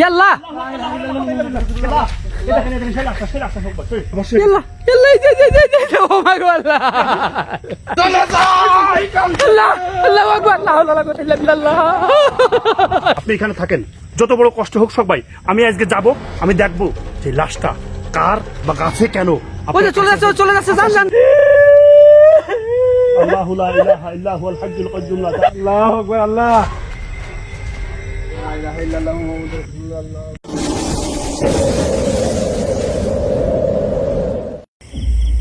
ইয়াল্লা! ইয়াল্লা! ইয়াল্লা এই যে যে যে যে যে, ও মাই গড আল্লাহ! আল্লাহ আল্লাহু আকবার লা হাওলা ওয়ালা কুওয়াতা ইল্লা বিল্লাহ। আপনি এখানে থাকেন। যত বড় কষ্ট হোক সবাই আমি আজকে যাব আমি দেখব যে লাশটা কার বা গাছে কেন? ওই চলে যাচ্ছে চলে যাচ্ছে জান জান আল্লাহু লা ইলাহা ইল্লা হুয়াল হাজ্জুল কাইয়্যুম লা আল্লাহু আকবার আল্লাহ।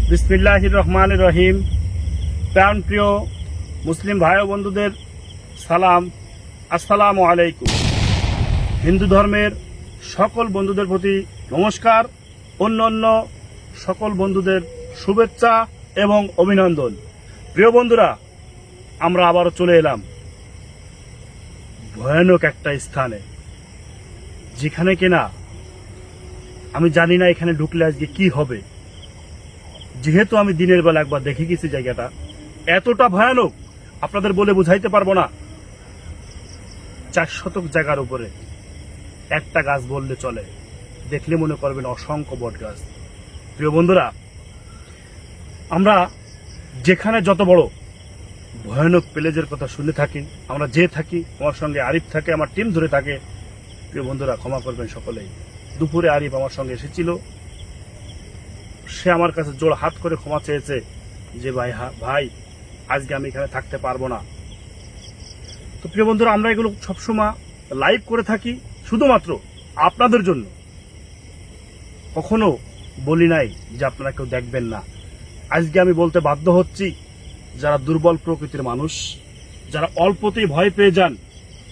বিসমিল্লাহির রহমান রহিম। প্রাণ প্রিয় মুসলিম ভাই বন্ধুদের সালাম। আসসালামু আলাইকুম। হিন্দু ধর্মের সকল বন্ধুদের প্রতি নমস্কার। অন্য অন্য সকল বন্ধুদের শুভেচ্ছা এবং অভিনন্দন। প্রিয় বন্ধুরা, আমরা আবারও চলে এলাম। ভয়ানক একটা স্থানে, যেখানে কিনা আমি জানি না এখানে ঢুকলে আজকে কি হবে। যেহেতু আমি দিনের বেলা একবার দেখে গেছি জায়গাটা, এতটা ভয়ানক আপনাদের বলে বুঝাইতে পারব না। চার শতক জায়গার উপরে একটা গাছ বললে চলে, দেখলে মনে করবেন অসংখ্য বট গাছ। প্রিয় বন্ধুরা, আমরা যেখানে যত বড় ভয়ানক প্লেজের কথা শুনে থাকি। আমরা যে থাকি আমার সঙ্গে আরিফ থাকে, আমার টিম ধরে থাকে। প্রিয় বন্ধুরা, ক্ষমা করবেন সকলেই। দুপুরে আরিফ আমার সঙ্গে এসেছিল। সে আমার কাছে জোর হাত করে ক্ষমা চেয়েছে যে, ভাই ভাই, আজকে আমি এখানে থাকতে পারব না। তো প্রিয় বন্ধুরা, আমরা এগুলো সবসময় লাইভ করে থাকি, শুধুমাত্র আপনাদের জন্য। কখনো বলি নাই যে, আপনারা কেউ দেখবেন না। আজকে আমি বলতে বাধ্য হচ্ছি যারা দুর্বল প্রকৃতির মানুষ, যারা অল্পতেই ভয় পেয়ে যান,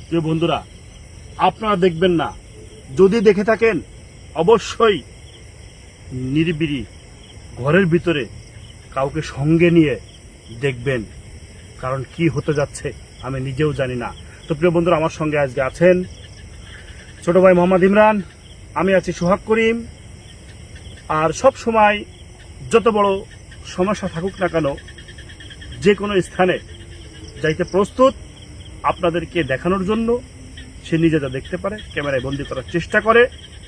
প্রিয় বন্ধুরা, আপনারা দেখবেন না, যদি দেখে থাকেন, অবশ্যই নিরিবিরি ঘরের ভিতরে কাউকে সঙ্গে নিয়ে দেখবেন, কারণ কি হতে যাচ্ছে আমি নিজেও জানি না। তো প্রিয় বন্ধুরা, আমার সঙ্গে আজকে আছেন ছোট ভাই মোহাম্মদ ইমরান, আমি আছি সোহাগ করিম, আর সব সময় যত বড় সমস্যা থাকুক না কেন যে কোনো স্থানে যাইতে প্রস্তুত আপনাদেরকে দেখানোর জন্য, সে নিজে যা দেখতে পারে, ক্যামেরায় বন্দি করার চেষ্টা করে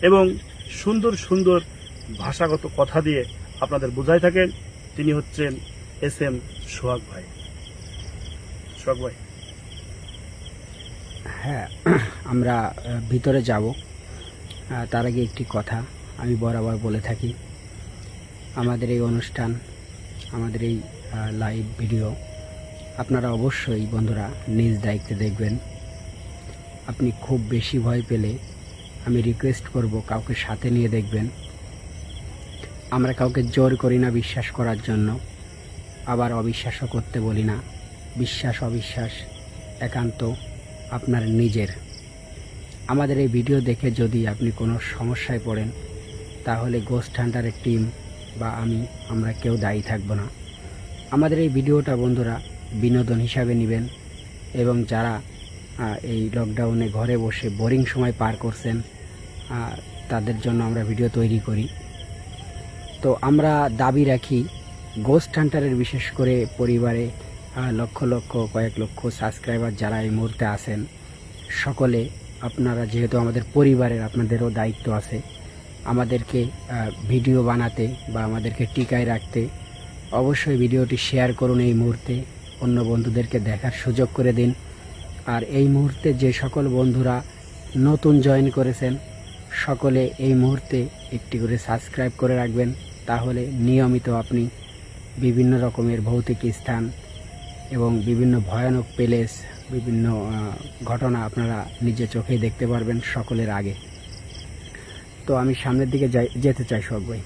এবং সুন্দর সুন্দর ভাষাগত কথা দিয়ে আপনাদের বোঝাই থাকেন। তিনি হচ্ছেন এস এম সোহাগ ভাই। সোহাগ ভাই। হ্যাঁ আমরা ভিতরে যাব। তার আগে একটি কথা আমি বরাবর বলে থাকি। আমাদের এই অনুষ্ঠান, আমাদের এই লাইভ ভিডিও আপনারা অবশ্যই বন্ধুরা নিজ দায়িত্বে দেখবেন। আপনি খুব বেশি ভয় পেলে আমি রিকোয়েস্ট করব কাউকে সাথে নিয়ে দেখবেন। আমরা কাউকে জোর করি না বিশ্বাস করার জন্য। আবার অবিশ্বাসও করতে বলি না। বিশ্বাস, অবিশ্বাস, একান্ত আপনার নিজের। আমাদের এই ভিডিও দেখে যদি আপনি কোনো সমস্যায় পড়েন, তাহলে গোস্ট হান্টারের টিম বা আমি, আমরা কেউ দায়ী থাকব না। আমাদের এই ভিডিওটা বন্ধুরা বিনোদন হিসাবে নেবেন এবং যারা এই লকডাউনে ঘরে বসে বোরিং সময় পার করছেন তাদের জন্য আমরা ভিডিও তৈরি করি। তো আমরা দাবি রাখি গোস্ট হান্টারের বিশেষ করে পরিবারে লক্ষ লক্ষ, কয়েক লক্ষ সাবস্ক্রাইবার যারা এই মুহূর্তে আছেন, সকলে আপনারা যেহেতু আমাদের পরিবারের আপনাদেরও দায়িত্ব আছে, আমাদেরকে ভিডিও বানাতে বা আমাদেরকে টিকায় রাখতে অবশ্যই ভিডিওটি শেয়ার করুন এই মুহূর্তে। অন্য বন্ধুদেরকে দেখার সুযোগ করে দিন। আর এই মুহূর্তে যে সকল বন্ধুরা নতুন জয়েন করেছেন, সকলে এই মুহূর্তে একটি করে সাবস্ক্রাইব করে রাখবেন। তাহলে নিয়মিত আপনি বিভিন্ন রকমের ভৌতিক স্থান এবং বিভিন্ন ভয়ানক প্লেস বিভিন্ন ঘটনা আপনারা নিজে চোখেই দেখতে পারবেন সকলের আগে। তো আমি সামনের দিকে যাই, যেতে চাই সব ভাই।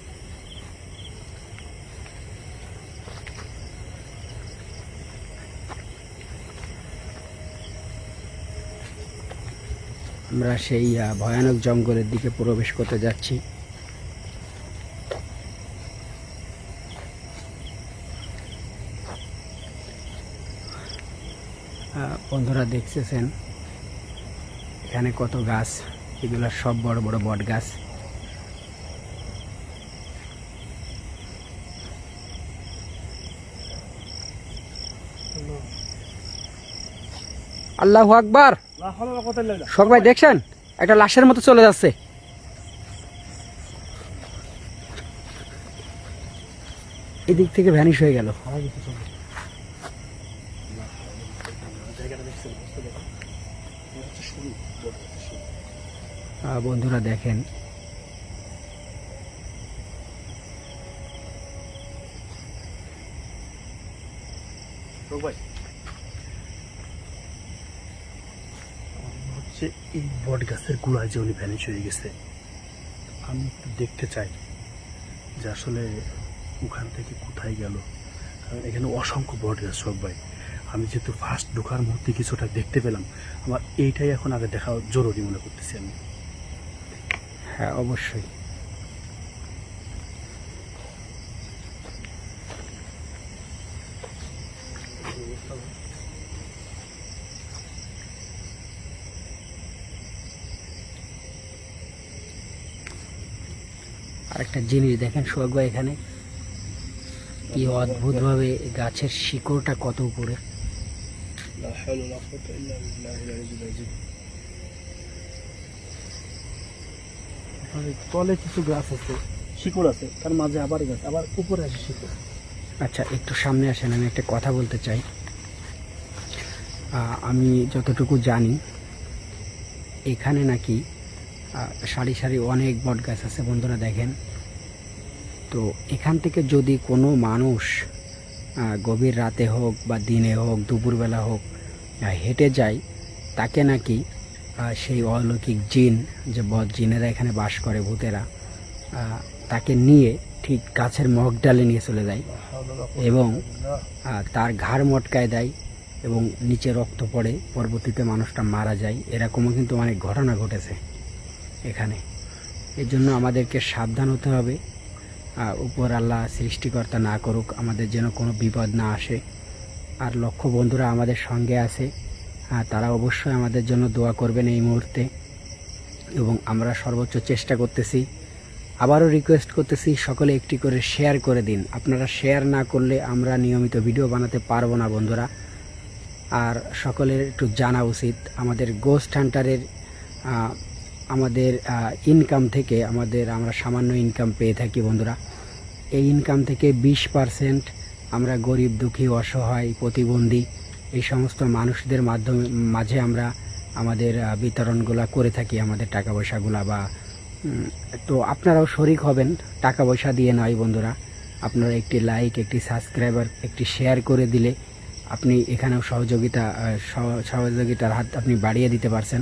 আমরা সেই ভয়ানক জঙ্গলের দিকে প্রবেশ করতে যাচ্ছি। বন্ধুরা দেখতেছেন, এখানে কত গাছ, এগুলো সব বড় বড় বট গাছ। আল্লাহ আকবার! সবাই দেখছেন? একটা লাশের মতো চলে যাচ্ছে। এদিক থেকে ভ্যানিশ হয়ে গেল। বন্ধুরা দেখেন তো ভাই হচ্ছে এই বট গাছের গোড়ায় যে উনি ভ্যানিশ হয়ে গেছে আমি একটু দেখতে চাই যে আসলে ওখান থেকে কোথায় গেল। কারণ এখানে অসংখ্য বট গাছ সব ভাই। আমি যেহেতু ফার্স্ট ঢোকার মুহূর্তে কিছুটা দেখতে পেলাম আমার এইটাই এখন আগে দেখা জরুরি মনে করতেছি আমি। হ্যাঁ অবশ্যই। আরেকটা জিনিস দেখেন সোহাগ ভাই এখানে। কি অদ্ভুত ভাবে গাছের শিকড়টা কত উপরে। তলে কিছু গাছ আছে শিকড় আছে তার মাঝে আবার গাছ আবার উপরে আছে শিকড়। আচ্ছা একটু সামনে আসেন আমি একটা কথা বলতে চাই। আমি যতটুকু জানি এখানে নাকি সারি সারি অনেক বট গাছ আছে, বন্ধুরা দেখেন। তো এখান থেকে যদি কোনো মানুষ গভীর রাতে হোক বা দিনে হোক, দুপুরবেলা হোক হেঁটে যায়, তাকে নাকি সেই অলৌকিক জিন, যে বদ জিনেরা এখানে বাস করে ভূতেরা তাকে নিয়ে ঠিক গাছের মগ ডালে নিয়ে চলে যায় এবং তার ঘাড় মটকায় দেয় এবং নিচে রক্ত পড়ে, পরবর্তীতে মানুষটা মারা যায়। এরকমও কিন্তু অনেক ঘটনা ঘটেছে। এখানে। এর জন্য আমাদেরকে সাবধান হতে হবে। উপর আল্লাহ সৃষ্টিকর্তা না করুক, আমাদের যেন কোনো বিপদ না আসে। আর লক্ষ্য বন্ধুরা আমাদের সঙ্গে আছে। তারা অবশ্যই আমাদের জন্য দোয়া করবেন এই মুহূর্তে। এবং আমরা সর্বোচ্চ চেষ্টা করতেছি। আবারও রিকোয়েস্ট করতেছি সকলে একটি করে শেয়ার করে দিন। আপনারা শেয়ার না করলে আমরা নিয়মিত ভিডিও বানাতে পারব না বন্ধুরা। আর সকলের একটু জানা উচিত। আমাদের গোস্ট হান্টারের আমাদের ইনকাম থেকে আমাদের আমরা সামান্য ইনকাম পেয়ে থাকি বন্ধুরা। এই ইনকাম থেকে বিশ পার্সেন্ট আমরা গরিব, দুঃখী, অসহায়, প্রতিবন্ধী এই সমস্ত মানুষদের মাধ্যমে, মাঝে আমরা আমাদের বিতরণগুলা করে থাকি আমাদের টাকা পয়সাগুলা বা তো আপনারাও শরিক হবেন টাকা পয়সা দিয়ে নয় বন্ধুরা। আপনারা একটি লাইক একটি সাবস্ক্রাইবার একটি শেয়ার করে দিলে আপনি এখানেও সহযোগিতা সহ- সহযোগিতার হাত আপনি বাড়িয়ে দিতে পারছেন।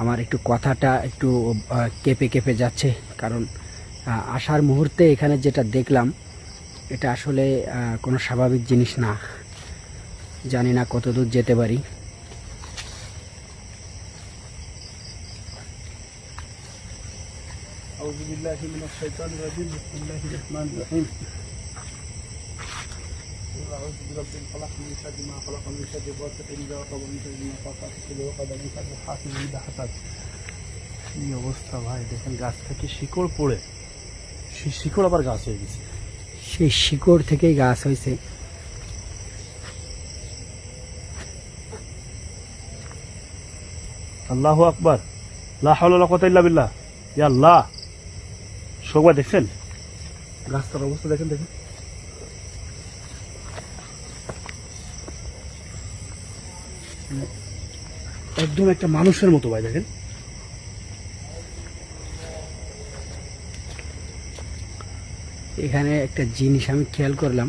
আমার একটু কথাটা একটু আহ, কেঁপে কেঁপে যাচ্ছে কারণ আহ, আসার মুহূর্তে এখানে যেটা দেখলাম এটা আসলে আহ, কোনো স্বাভাবিক জিনিস না জানি না কতদূর যেতে পারি أعوذ بالله من الشيطان الرجيم بسم الله الرحمن الرحيم قل أعوذ برب الفلق من شر ما خلق من شر غاسق إذا وقب من شر النفاثات في العقد من شر حاسد إذا حسد কি অবস্থা ভাই দেখেন গাছ থেকে শিকড় পড়ে সেই শিকড় আবার গাছ হয়ে গেছে সেই শিকড় থেকেই গাছ হয়েছে আল্লাহ আকবার লা হাওলা ওয়ালা কুওয়াতা ইল্লা বিল্লাহ ইয়া আল্লাহ শোকবা দেখছেন গাছটার অবস্থা দেখেন দেখেন একদম একটা মানুষের মতো ভাই, দেখেন। এখানে একটা জিনিস আমি খেয়াল করলাম।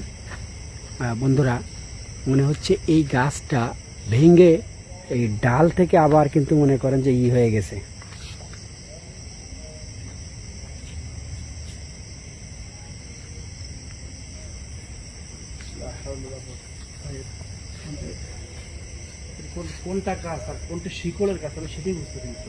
বন্ধুরা, মনে হচ্ছে এই গাছটা ভেঙে এই ডাল থেকে আবার কিন্তু মনে করেন যে ই হয়ে গেছে। কোনটা গাছ আর কোনটা শিকড়ের গাছ আমি সেটাই বুঝতে পারছি।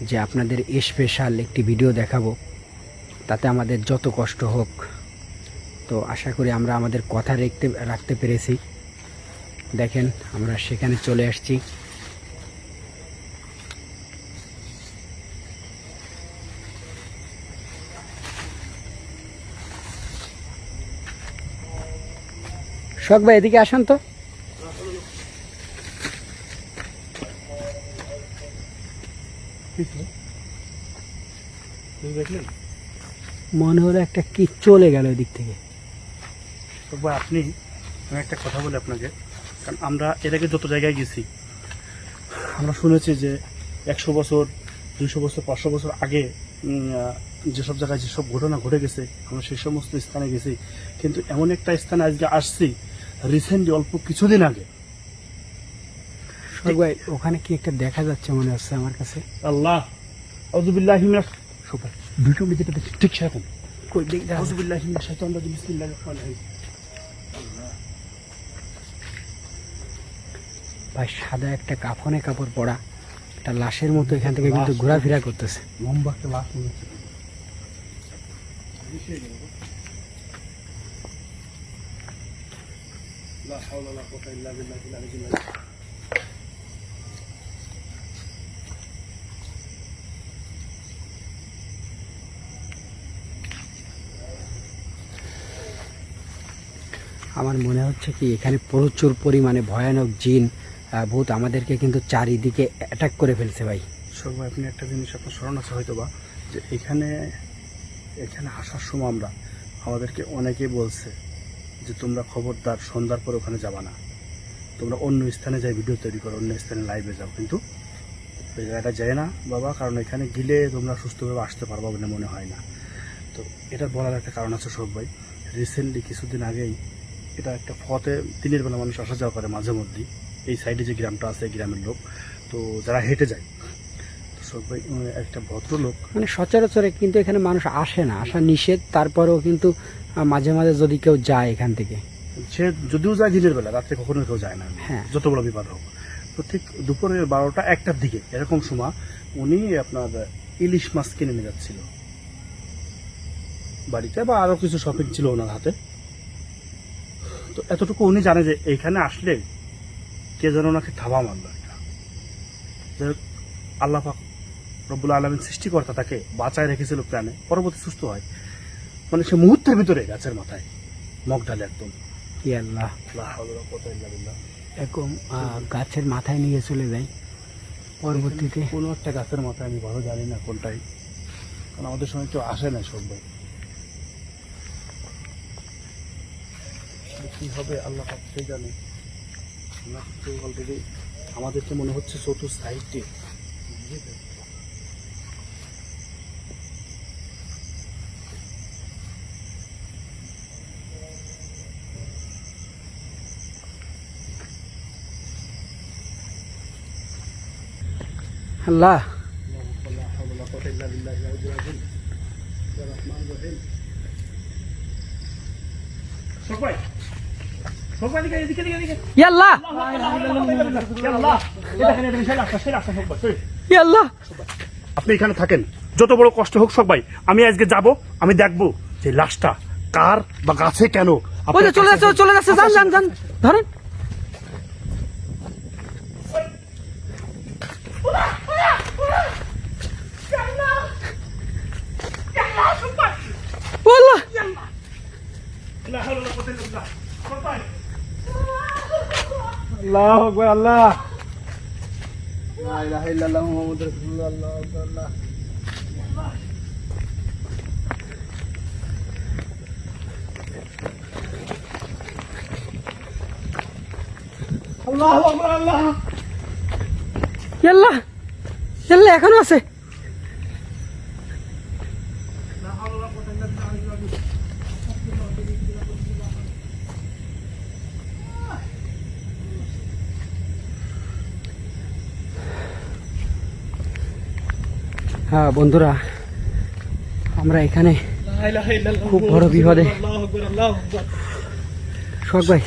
যে আপনাদের স্পেশাল একটি ভিডিও দেখাবো। তাতে আমাদের যত কষ্ট হোক। তো আশা করি আমরা আমাদের কথা রাখতে রাখতে পেরেছি। দেখেন, আমরা সেখানে চলে আসছি। শখ ভাই, এদিকে আসুন তো। দেখলেন? মনে হলো একটা কি চলে গেল ওই দিক থেকে। তো ভাই আপনি আমি একটা কথা বলি আপনাকে কারণ আমরা এর আগে যত জায়গায় গেছি আমরা শুনেছি যে একশো বছর দুইশো বছর পাঁচশো বছর আগে যেসব জায়গায় যেসব ঘটনা ঘটে গেছে আমরা সেই সমস্ত স্থানে গেছি। কিন্তু এমন একটা স্থানে আজকে আসছি রিসেন্টলি অল্প কিছুদিন আগে। ভাই ওখানে কি একটা দেখা যাচ্ছে মনে হচ্ছে আমার কাছে? আল্লাহ আউযুবিল্লাহি মিনাশ সুপার। ভিডিও যেটা ঠিক সেরকম ভাই সাদা একটা কাফনে কাপড় পরা একটা লাশের মতো এখান থেকে কিন্তু ঘোরাফেরা করতেছে। লম্বা আমার মনে হচ্ছে কি, এখানে প্রচুর পরিমাণে ভয়ানক জিন ভূত আমাদেরকে কিন্তু চারিদিকে অ্যাটাক করে ফেলছে ভাই। ভাই, আপনি একটা জিনিস আপনার স্মরণ আছে হয়তো বা যে এখানে এখানে আসার সময় আমরা আমাদেরকে অনেকেই বলছে যে তোমরা খবরদার, সন্ধ্যার পর ওখানে যাবা না। তোমরা অন্য স্থানে যাই ভিডিও তৈরি করো, অন্য স্থানে লাইভে যাও। কিন্তু ওই জায়গাটা যায় না বাবা, কারণ এখানে গেলে তোমরা সুস্থভাবে আসতে পারবা বলে মনে হয় না। তো এটা বলার একটা কারণ আছে শোক ভাই। রিসেন্টলি কিছুদিন আগেই এটা একটা ফতে দিনের বেলা মানুষ আসা যাওয়া করে মাঝে মধ্যেই। এই সাইডে যে গ্রামটা আছে গ্রামের লোক। তো যারা হেঁটে যায় ভাই একটা ভদ্রলোক। মানে সচরাচরে কিন্তু এখানে মানুষ আসে না আসা নিষেধ। তারপরেও কিন্তু মাঝে মাঝে যদি কেউ যায় এখান থেকে। সে যদিও যায় দিনের বেলা রাত্রে কখনো কেউ যায় না। হ্যাঁ। যত বড় বিপদ হোক। তো ঠিক দুপুরের বারোটা একটার দিকে এরকম সময় উনি আপনার ইলিশ মাছ কিনে নিয়ে যাচ্ছিল। বাড়িতে বা আরও কিছু শপিং ছিল ওনার হাতে। তো এতটুকু উনি জানে যে এইখানে আসলে কে যেন ওনাকে থাবা মারলো একটা। যাই হোক, আল্লাহ পাক রব্বুল আলমিন সৃষ্টিকর্তা তাকে বাঁচায় রেখেছিল প্রাণে পরবর্তী সুস্থ হয়। মানে সে মুহূর্তের ভিতরে গাছের মাথায় মগ ঢালে একদম। কি আল্লাহ। এরকম গাছের মাথায় নিয়ে চলে যায়। পরবর্তীতে কোনো একটা গাছের মাথায় আমি ভালো জানি না কোনটাই। কারণ আমাদের সময় কেউ আসে না সব ভাই কি হবে আল্লাহ সে জানে। আমরা কিন্তু অলরেডি আমাদেরকে মনে হচ্ছে চতুর সাইডে আল্লাহ। সবাই। আপনি এখানে থাকেন। যত বড় কষ্ট হোক সবাই আমি আজকে যাব আমি দেখব যে লাশটা কার বা গাছে কেন? চলে যাচ্ছে চলে যাচ্ছে যান যান যান ধরেন ও আল্লাহ আল্লাহ আকবার আল্লাহ। আল্লাহ আকবার আল্লাহ। আল্লাহ ইয়াল্লাহ এখনও আছে হ্যাঁ বন্ধুরা, আমরা এখানে খুব বড় বিপদে। শখ ভাই।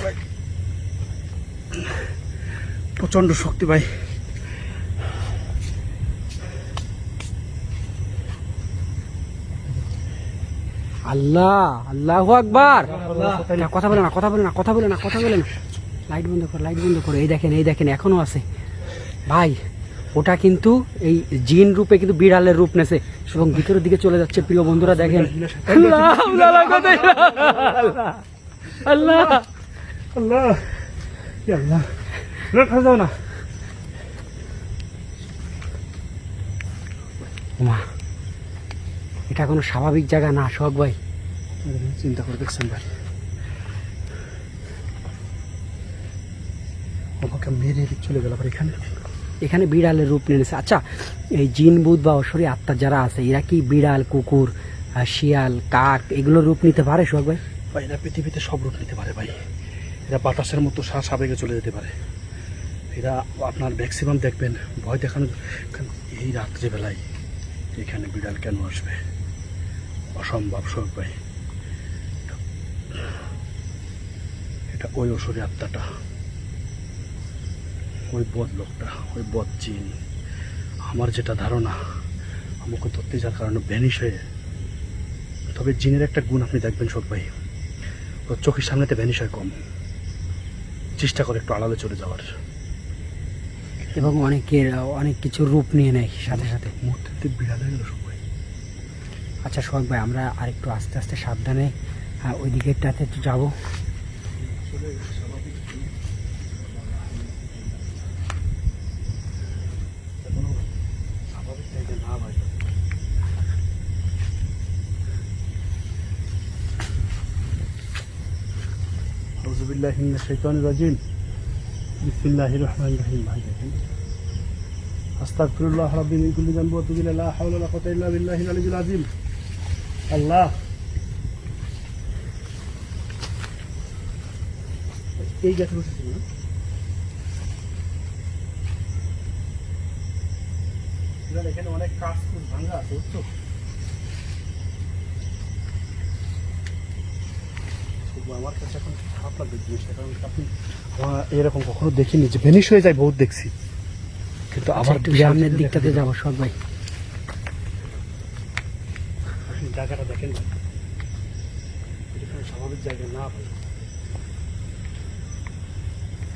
প্রচণ্ড শক্তি ভাই। আল্লাহ আল্লাহ আকবার। কথা বলে না, কথা বলে না, কথা বলে না, কথা বলে না। লাইট বন্ধ কর, লাইট বন্ধ করো। এই দেখেন এই দেখেন, এখনও আছে। ভাই ওটা কিন্তু এই জিন রূপে কিন্তু বিড়ালের রূপ নেছে। এবং ভিতরের দিকে চলে যাচ্ছে প্রিয় বন্ধুরা, দেখেন। এটা কোনো স্বাভাবিক জায়গা না শখ ভাই? চিন্তা করে দেখছেন ভাই। আমাকে মেরে চলে গেল এখানে। এখানে বিড়ালের রূপ নিয়ে নিয়েছে আচ্ছা এই জিন, বুধ বা অসরি আত্মা যারা আছে, এরা কি বিড়াল, কুকুর শিয়াল, কাক এগুলো রূপ নিতে পারে শখ ভাই? ভাই, এরা পৃথিবীতে সব রূপ নিতে পারে ভাই। এরা বাতাসের মতো শ্বাস আবেগে চলে যেতে পারে। এরা আপনার ম্যাক্সিমাম দেখবেন, ভয় দেখানো এই রাত্রিবেলায় এখানে বিড়াল কেন আসবে? অসম্ভব সব ভাই। এটা ওই অসুরি আত্মাটা। ওই বদ লোকটা ওই বদ চিন। আমার যেটা ধারণা আমাকে ধরতে যার কারণে ভ্যানিশ হয়ে তবে জিনের একটা গুণ আপনি দেখবেন সব ভাই। ওর চোখের সামনেতে ভ্যানিশ হয় কম। চেষ্টা করে একটু আড়ালে চলে যাওয়ার। এবং অনেকের অনেক কিছু রূপ নিয়ে নেয় সাথে সাথে। মুহূর্তে বিড়াল হয়ে গেল সবাই আচ্ছা সোহাগ ভাই আমরা আরেকটু আস্তে আস্তে সাবধানে ওই দিকেরটাতে একটু যাব স্বাভাবিক জায়গা না ভাই রজবুল্লাহ শৈতান রাজিম। বিসমিল্লাহ রহমান রহিম। ভাই, দেখেন। আস্তাকফিরুল্লাহ রাব্বিন মিন কুল্লি যানবি ওয়া তুবি ইলাইহি লা হাওলা ওয়া কুওয়াতা ইল্লা বিল্লাহিল আলিয়্যিল আযীম। আল্লাহ। এই গাছে বসেছিল না? এখানে অনেক কাজ খুব ভাঙা আছে, বুঝছ? আমার কাছে এখন খারাপ লাগবে জিনিসটা কারণ আপনি এরকম কখনো দেখিনি যে ভেনিশ হয়ে যায় বহুত দেখছি। কিন্তু আবার আবার একটু সামনের দিকটাতে যাব সোহাগ ভাই। জায়গাটা দেখেন স্বাভাবিক জায়গা না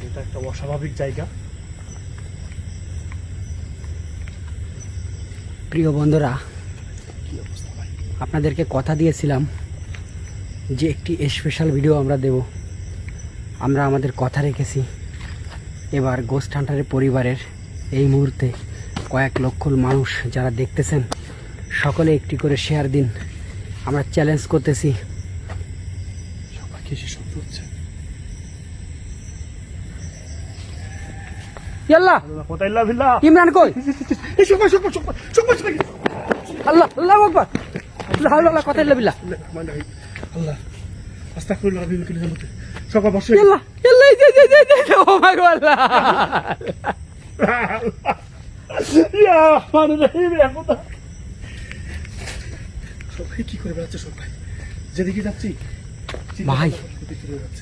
এটা একটা অস্বাভাবিক জায়গা। প্রিয় বন্ধুরা আপনাদেরকে কথা দিয়েছিলাম যে একটি স্পেশাল ভিডিও আমরা দেব। আমরা আমাদের কথা রেখেছি। এবার গোস্ট হান্টারের পরিবারের এই মুহূর্তে কয়েক লক্ষ মানুষ যারা দেখতেছেন, সকলে একটি করে শেয়ার দিন। আমরা চ্যালেঞ্জ করতেছি। আল্লাহ আল্লাহ কথা আল্লাহ আস্তাগফিরুল্লাহ বসে আল্লাহ আল্লাহ এই যে যে যে যে ও মাই গড আল্লাহ। ইয়া রহমান রহিম ইয়া খোদা সবাই কি করে বেড়াচ্ছে সবাই যেদিকে যাচ্ছি ভাই।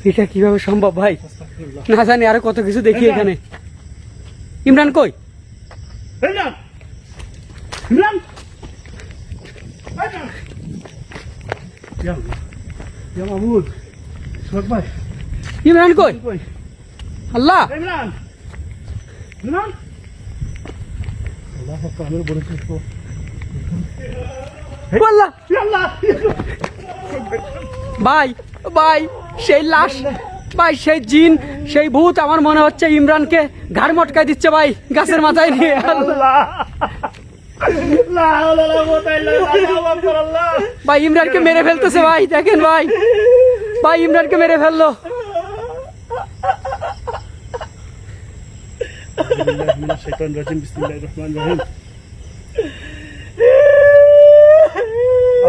এটা কীভাবে সম্ভব ভাই? না জানি আরও কত কিছু দেখি এখানে। ইমরান কই? ইমরান। ইমরান ইমরান ইয়া মাহমুদ সোহাগ ভাই ইমরান কই? আল্লাহ। ইমরান। ইমরান। আল্লাহ আকবার আমি বলেছি আল্লাহ। আল্লাহ। ভাই ভাই সেই লাশ ভাই সেই জিন সেই ভূত আমার মনে হচ্ছে ইমরানকে ঘাড় মটকাই দিচ্ছে ভাই গাছের মাথায় নিয়ে। আল্লাহ। লা হাওলা ওয়ালা কুওয়াতা ইল্লা বিল্লাহ আল্লাহু আকবার আল্লাহ ভাই ইমরানকে মেরে ফেলতেছে ভাই দেখেন ভাই ভাই ইমরানকে মেরে ফেললো أعوذ بالله من الشيطان الرجيم بسم الله الرحمن الرحيم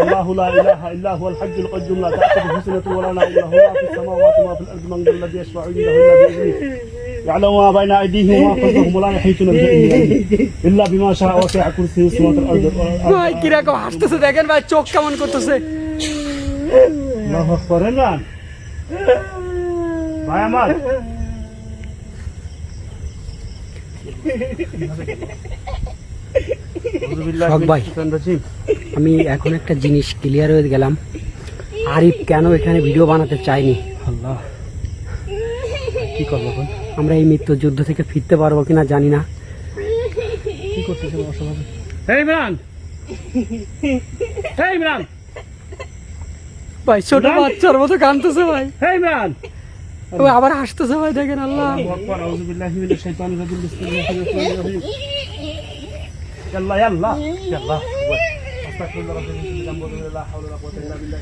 الله لا اله الا هو الحي القيوم لا تاخذه سنه ولا نوم له ما في السماوات وما في الارض من ذا الذي يشفع عنده الا باذنه يعلم ما بين أيديهم وما خلفهم ولا يحيطون بشيء من علمه إلا بما شاء وسع كرسيه السماوات والأرض ভাই কিরকম হাসতেছে দেখেন ভাই চোখ কেমন করতেছে الله أكبر ইমরান ভাই আমার হক ভাই। আমি এখন একটা জিনিস ক্লিয়ার হয়ে গেলাম আরিফ কেন এখানে ভিডিও বানাতে চাইনি আল্লাহ কি করবো এখন আমরা এই মৃত্যু যুদ্ধ থেকে ফিরতে পারব কিনা জানি না। কি করতেছে এই ইমরান! এই ইমরান! ভাই ছোট বাচ্চার মতো কাঁদতেছে ভাই। এই ইমরান! ও আবার হাসতেছে ভাই দেখেন আল্লাহ। আস্তাগফিরুল্লাহ লা হাওলা ওয়া কুওয়াতা ইল্লা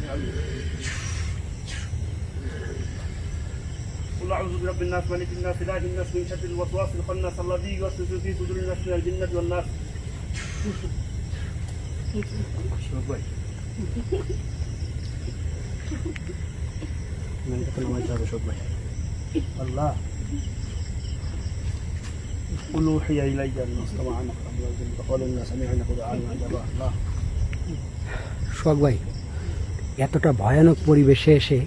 قل اعوذ برب الناس ملك الناس اله الناس من شر الوسواس الخناس الذي يوسوس في صدور الناس من الجنه والناس شوف ভাই من قتل ما يجاب شوف ভাই الله قل اوحي الي انه استمع نفر من الجن فقال انا سمعنا قرآنا عجبا الله সোহাগ ভাই এতটা ভয়ানক পরিবেশে এসে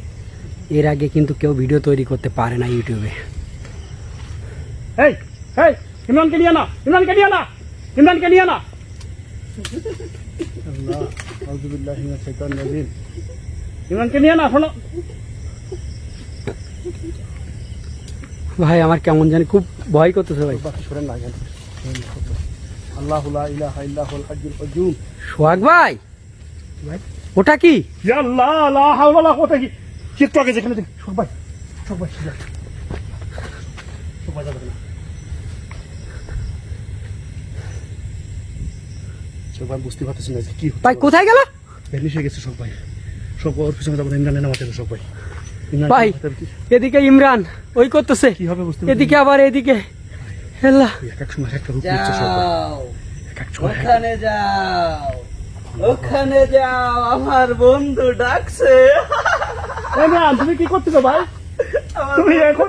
এর আগে কিন্তু কেউ ভিডিও তৈরি করতে পারে না ইউটিউবে হেই হেই ইমরানকে নিয়ে না ইমরানকে নিয়ে না ইমরানকে নিয়ে না। আল্লাহ আউযু বিল্লাহি মিনাশ শাইতানির রাজিম ইমরানকে নিয়ে না শোনো। ভাই আমার কেমন জানি খুব ভয় করতেছে ভাই। সোহাগ ভাই ওটা কি? আল্লাহ কি কি একটু আগে যেখানে দেখ সব ভাই সব ভাই যা। সব ভাই যাবে না সব ভাই বুঝতে পারতেছি না কি হচ্ছে। ভাই কোথায় গেল? ভ্যানিশ হয়ে গেছে সব ভাই। সব ওর পিছনে যাব ইমরানের নামাতে হবে সব ভাই? এদিকে ইমরান ওই করতেছে। কি হবে বুঝতে এদিকে আবার এদিকে। হেল্লা। এক এক সময় একটা রূপ নিচ্ছে সব ভাই। যাও। এক এক সময় ওখানে যাও। ওখানে যাও আমার বন্ধু ডাকছে। তুমি কি করতেছো ভাই? তুমি এখন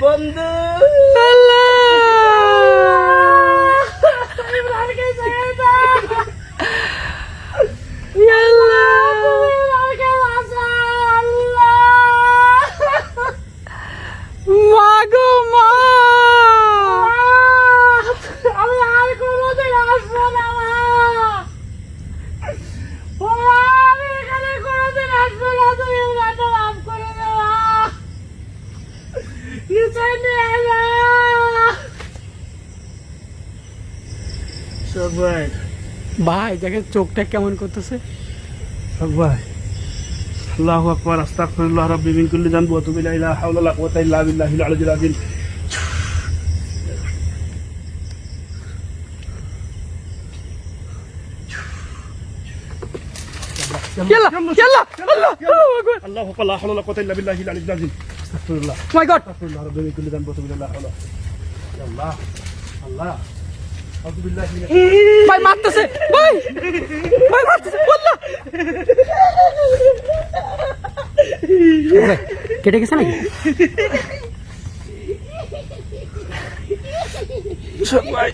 বন্ধু মাগো মা আমি আর কোনোদিন আসব না মা ও মা, আমি এখানে কোনোদিন আসব না তুমি রান্না মাফ করে দেওয়া নিচে নিয়ে যা সব ভাই ভাই দেখেন চোখটা কেমন করতেছে। ভাই আল্লাহু আকবার আস্তাগফিরুল্লাহ রাব্বি মিন কুল্লি যানবি ওয়া তুবু ইলাইহি লা হাওলা ওয়ালা কুওয়াতা ইল্লা বিল্লাহিল আলিয়্যিল আযীম। ইয়াল্লা ইয়াল্লা আল্লাহ। ভাই মারতেছে। ভাই! ভাই মারতেছে। ভাই, কেটে গেছে নাকি?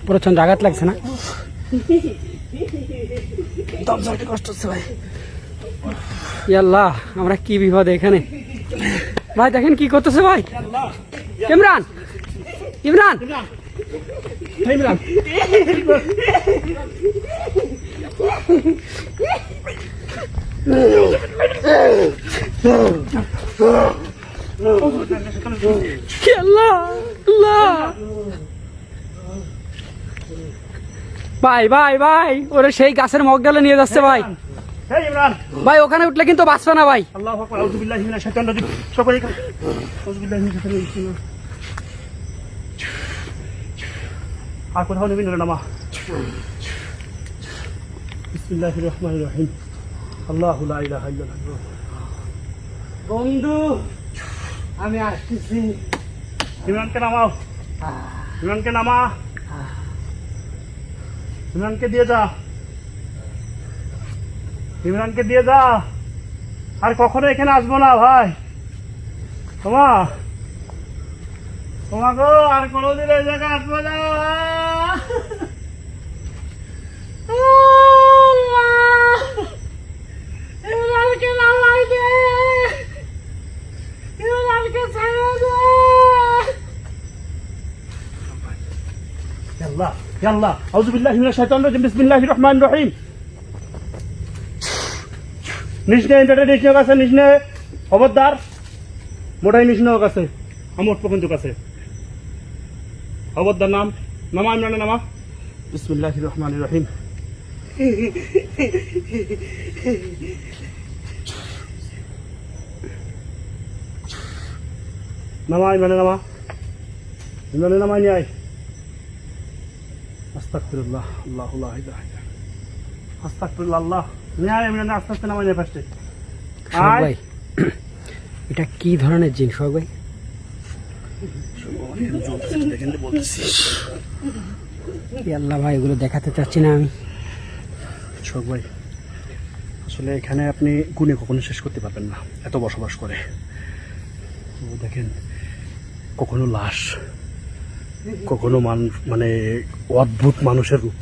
প্রচণ্ড আঘাত লাগছে না? কষ্ট হচ্ছে ভাই। ইয়াল্লাহ আমরা কি বিপদ এখানে? ভাই দেখেন কি করতেছে ভাই। ইমরান! ইমরান! ভাই ভাই ভাই ওরা সেই গাছের মগডালে নিয়ে যাচ্ছে ভাই। ভাই ওখানে উঠলে কিন্তু বাঁচবে না ভাই। আল্লাহু আকবার আউযু বিল্লাহি মিনাশ শাইতানির রাজিম সবাই এখানে আউযু বিল্লাহি মিনাশ শাইতানির রাজিম আর কোথাও নেবেন নামা। বিসমিল্লাহির রহমানির রহিম। আল্লাহু লা ইলাহা ইল্লাল্লাহ। বন্ধু, আমি আসতেছি। ইমরানকে নামাও। ইমরানকে নামা। ইমরানকে দিয়ে যা। ইমরানকে দিয়ে যা। আর কখনো এখানে আসব না ভাই। তোমা তোমাকে আর কোনোদিন এই জায়গায় আসবো না ইমরানকে নামাই দে ইমরানকে ছেড়ে দে يلا يلا أعوذ بالله من الشيطان الرجيم بسم الله الرحمن الرحيم নিষ্ণে এটা নিষ্ণে কাছে নিষ্ণে খবরদার মোটাই নিষ্ণ কাছে আমার পর্যন্ত কাছে খবরদার নাম নামা ইমরানের নামা। বিসমিল্লাহ রহমান রহিম। নামা ইমরানের নামা। ইমরানের নামা নিয়ে আয়। আস্তাগফিরুল্লাহ আল্লাহু ইলাহা আল্লাহ। নিয়ে আয় ইমরান আস্তে আস্তে নামা নিয়ে ফার্স্টে। এটা কি ধরনের জিন সোহাগ আল্লাহ ভাই এগুলো দেখাতে চাচ্ছি না আমি। শোক ভাই আসলে এখানে আপনি গুণে কখনো শেষ করতে পারবেন না এত বসবাস করে। দেখেন কখনো লাশ কখনো মানুষ মানে অদ্ভুত মানুষের রূপ।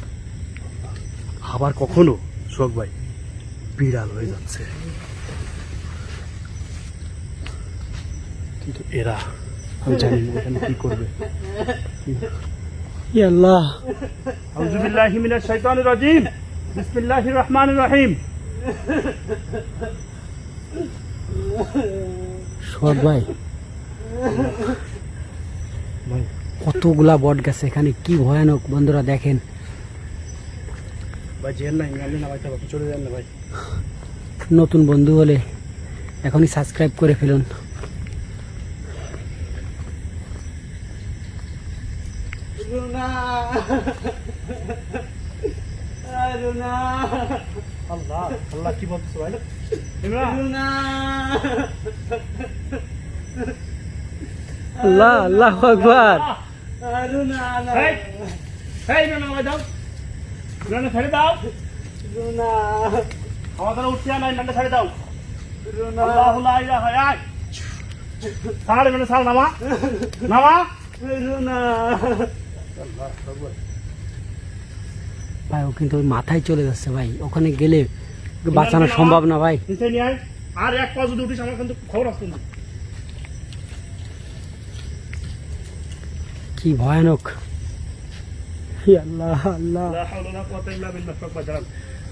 আবার কখনো শোক ভাই বিড়াল হয়ে যাচ্ছে। কিন্তু এরা আমি জানি এখানে কি করবে। মিনাশ শাইতানির বিসমিল্লাহির রহমানির রহিম। ভাই। কতগুলা বট গেছে এখানে কি ভয়ানক বন্ধুরা দেখেন। নতুন বন্ধু হলে এখনই সাবস্ক্রাইব করে ফেলুন। আল্লাহ আল্লাহ কি বলতেছে ভাই? আল্লাহ আল্লাহ আকবার। ছেড়ে দাও। আমাদের উঠতে না ইমরান ছেড়ে দাও। মানে সাল নামা। নামা। রুনা। ভাই ও কিন্তু ওই মাথায় চলে যাচ্ছে ভাই। ওখানে গেলে বাঁচানো সম্ভব না ভাই। আর এক পা যদি উঠিস আমার কিন্তু খবর আসতো না কি ভয়ানক। আল্লাহ আল্লাহ।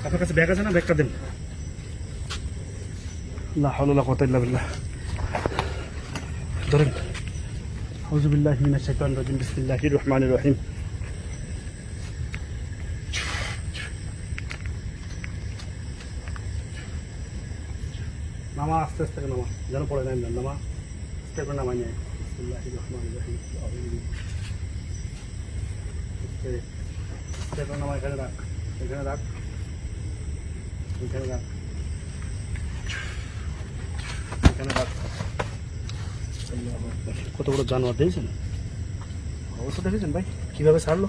আপনার কাছে ব্যাগ আছে না? ব্যাগটা দেন। লা হাওলা ওয়ালা কুওয়াতা ইল্লা বিল্লাহ ধরেন আউযু বিল্লাহি মিনাশ শাইতানির রাজিম বিসমিল্লাহির রহমানির রহিম নামা আস্তে আস্তে করে নামা যেন পড়ে নেন নামা আস্তে করে নামা নিয়ে বিসমিল্লাহির রহমানির রহিম আস্তে আস্তে করে নামা এখানে রাখ এখানে রাখ এখানে রাখ এখানে রাখ আল্লাহু আকবার। কত বড় জানোয়ার দেখেছেন? অবস্থা দেখেছেন ভাই। কীভাবে ছাড়লো?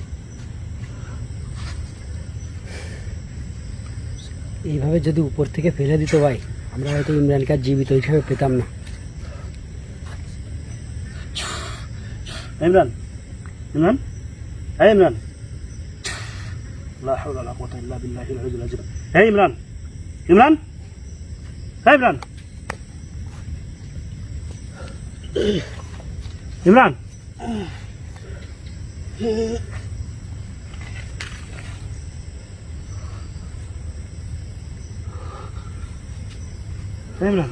এইভাবে যদি উপর থেকে ফেলে দিত ভাই আমরা হয়তো ইমরানকে আর জীবিত হিসাবে পেতাম না। ইমরান ইমরান হ্যাঁ ইমরান। হ্যাঁ ইমরান ইমরান হ্যাঁ ইমরান। ইমরান। ইমরান।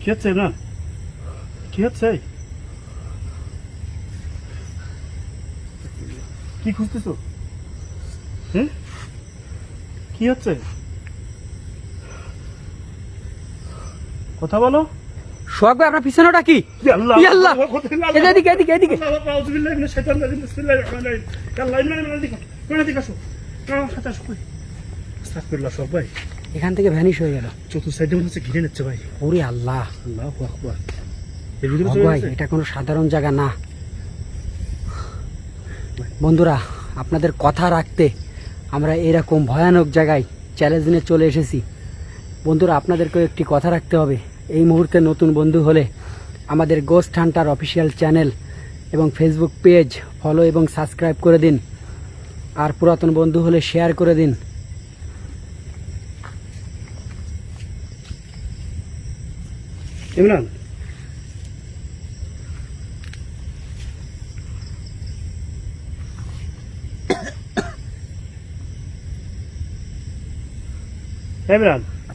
কি হচ্ছে ইমরান? কি হচ্ছে? কি খুঁজতেছো? হ্যাঁ কি হচ্ছে? কথা বলো। সোহাগ ভাই আপনার পিছনেটা কি আল্লাহ এদিকে এদিকে এদিকে এখান থেকে ভ্যানিশ হয়ে গেল চতুর্থ সাইডে মনে হচ্ছে ঘিরে নিচ্ছে ভাই ওরে আল্লাহ আকবার ভাই এটা কোনো সাধারণ জায়গা না বন্ধুরা আপনাদের কথা রাখতে আমরা এরকম ভয়ানক জায়গায় চ্যালেঞ্জ নিয়ে চলে এসেছি বন্ধুরা আপনাদেরকেও একটি কথা রাখতে হবে এই মুহূর্তে নতুন বন্ধু হলে আমাদের গোস্ট হান্টার অফিসিয়াল চ্যানেল এবং ফেসবুক পেজ ফলো এবং সাবস্ক্রাইব করে দিন। আর পুরাতন বন্ধু হলে শেয়ার করে দিন। ইমরান। ইমরান।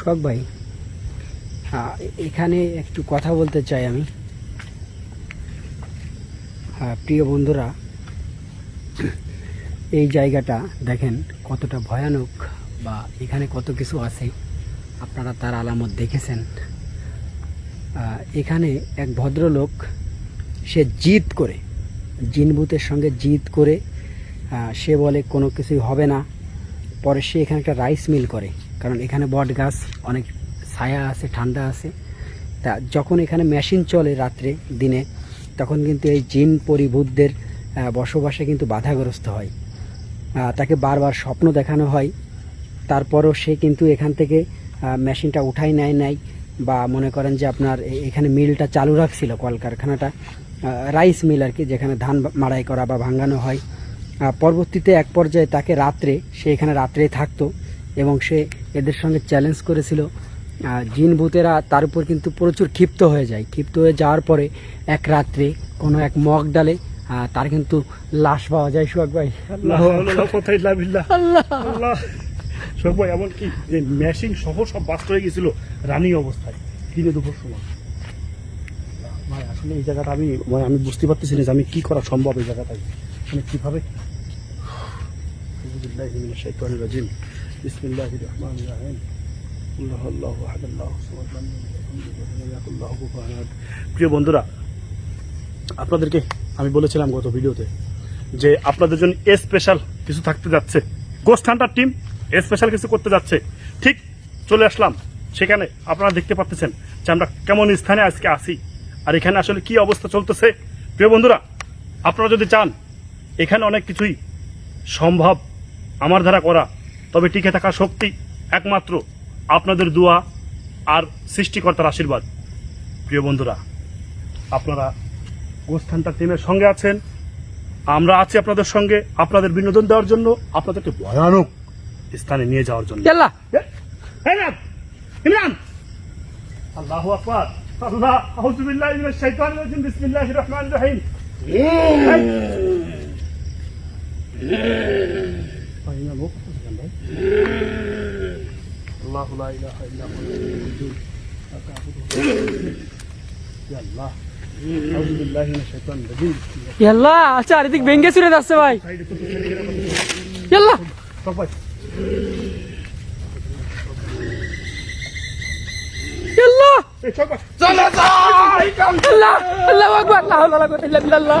শখ ভাই হ্যাঁ, এখানে একটু কথা বলতে চাই আমি। হ্যাঁ প্রিয় বন্ধুরা এই জায়গাটা দেখেন কতটা ভয়ানক বা এখানে কত কিছু আছে। আপনারা তার আলামত দেখেছেন। এখানে এক ভদ্রলোক সে জিদ করে জিনভূতের সঙ্গে জিদ করে সে বলে কোনো কিছুই হবে না। পরে সে এখানে একটা রাইস মিল করে। কারণ এখানে বট গাছ, অনেক ছায়া আছে, ঠান্ডা আছে। তা যখন এখানে মেশিন চলে রাত্রে, দিনে, তখন কিন্তু এই জিন পরিভূতদের বসবাসে কিন্তু বাধাগ্রস্ত হয়। তাকে বারবার স্বপ্ন দেখানো হয়। তারপরও সে কিন্তু এখান থেকে মেশিনটা উঠাই নেয় নাই বা মনে করেন যে আপনার এখানে মিলটা চালু রাখছিল কলকারখানাটা রাইস মিল আর কি, যেখানে ধান মাড়াই করা বা ভাঙানো হয়। পরবর্তীতে এক পর্যায়ে তাকে রাত্রে, সে এখানে রাত্রেই থাকতো। এবং সে এদের সঙ্গে চ্যালেঞ্জ করেছিল। জিন ভূতেরা তার উপর কিন্তু প্রচুর ক্ষিপ্ত হয়ে যায়। ক্ষিপ্ত হয়ে যাওয়ার পরে এক রাত্রে কোনো এক মগ ডালে তার কিন্তু লাশ পাওয়া যায়। সুয়াক ভাই। আল্লাহ ভাই যে মেশিন সহ সব বাস্ট হয়ে গেছিল রানিং অবস্থায় দিনে দুপুর সময়। ভাই আসলে এই জায়গাটা আমি মানে আমি বুঝতে পারতেছি না যে আমি কি করা সম্ভব এই জায়গাটায়। মানে কীভাবে রাজিম লাম ইয়ালিদ ওয়া লাম ইয়াকুল লাহু কুফুয়ান আহাদ প্রিয় বন্ধুরা, আপনাদেরকে আমি বলেছিলাম গত ভিডিওতে যে আপনাদের জন্য স্পেশাল কিছু থাকতে যাচ্ছে। গোস্ট হান্টার টিম স্পেশাল কিছু করতে যাচ্ছে। ঠিক চলে আসলাম। সেখানে আপনারা দেখতে পাচ্ছেন যে আমরা কেমন স্থানে আজকে আসি আর এখানে আসলে কি অবস্থা চলতেছে? প্রিয় বন্ধুরা, আপনারা যদি চান, এখানে অনেক কিছুই সম্ভব আমার দ্বারা করা। তবে টিকে থাকা শক্তি একমাত্র আপনাদের দোয়া আর সৃষ্টিকর্তার আশীর্বাদ। প্রিয় বন্ধুরা আপনারা গোস্থানটা টিমের সঙ্গে আছেন। আমরা আছি আপনাদের সঙ্গে আপনাদের বিনোদন দেওয়ার জন্য আপনাদেরকে ভয়ানক স্থানে নিয়ে যাওয়ার জন্য। ইমরান! আকবার! আল্লাহ আউযু মিনাশ শাইতানির রাজিম বিসমিল্লাহির রহমানির রহিম। এই। ভাই, ইমাম, ও কোথায় গেলেন ভাই? আল্লাহু লা ইলাহা ইল্লা হুয়া আল-হাইয়্যুল কাইয়্যুম। ইয়া আল্লাহ আউযু বিল্লাহি মিনাশ শাইতানির রাজিম বিসমিল্লাহির ইয়াল্লা আচ্ছা চারিদিক ভেঙ্গে চুরে যাচ্ছে ভাই সাইডে তো ছেড়ে গেলে আমাদের ইয়াল্লা সব ভাই ইয়াল্লা এই সব ভাই আল্লাহ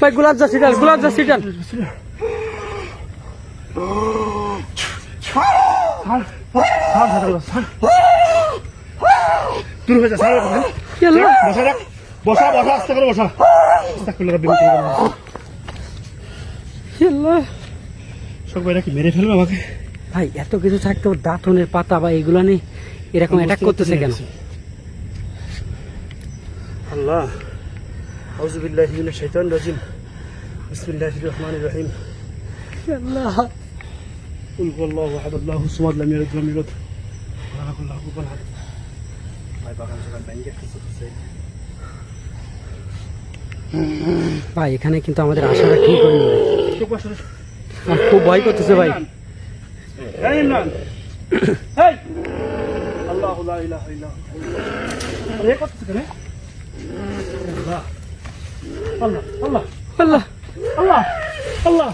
ভাই গোলাপ যা সিটাল গোলাপ যা সার দূর হয়ে যা বসা বসা বসা আস্তে করে বসা। আলামিন আল্লাহ সব কি মেরে ফেলবে আমাকে? ভাই এত কিছু থাকতেও দাঁতনের পাতা বা এগুলো নেই এরকম অ্যাটাক করতেছে কেন? আল্লাহ আউযু বিল্লাহি মিনাশ শাইতানির রাজিম। বিসমিল্লাহির রহমানির রহিম। আল্লাহ। লাম ইয়ালিদ ওয়ালাম ইউলাদ। ওয়া লাম ইয়াকুল লাহু কুফুয়ান আহাদ ভাই এখানে কিন্তু আমাদের আশাটা ঠিক হয়নি ভাই। চুপ বসো আমার খুব ভয় করতেছে ভাই আল্লাহ। আল্লাহ। আল্লাহ। আল্লাহ। আল্লাহ।